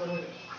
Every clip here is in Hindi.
Hum.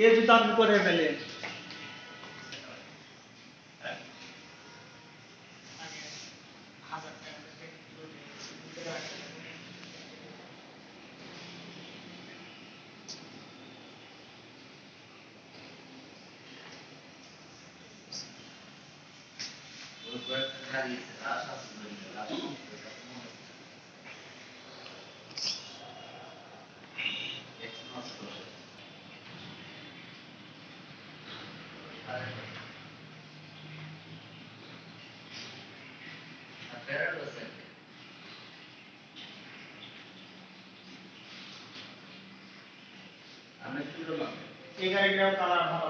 ये जूता हमको नहीं मिले Gracias. এই গাড়িটাও কালার ভালো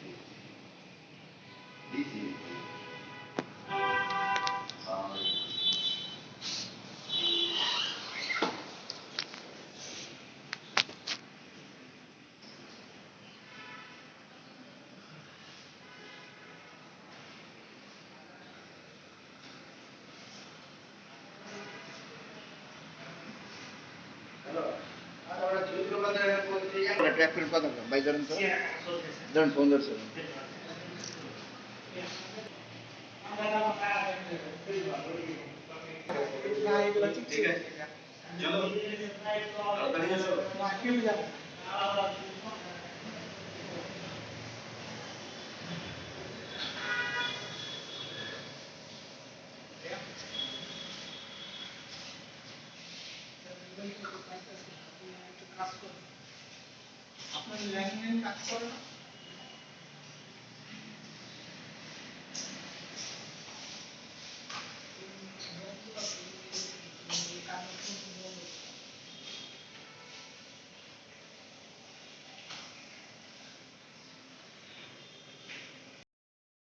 ట్రాక్ ఫీల్డ్ పోదాం బై జరన్ సార్ జరన్ ఫోన్ చేస్తారు ठीक है चलो আপনার ল্যান্ডলাইন কাজ করে? না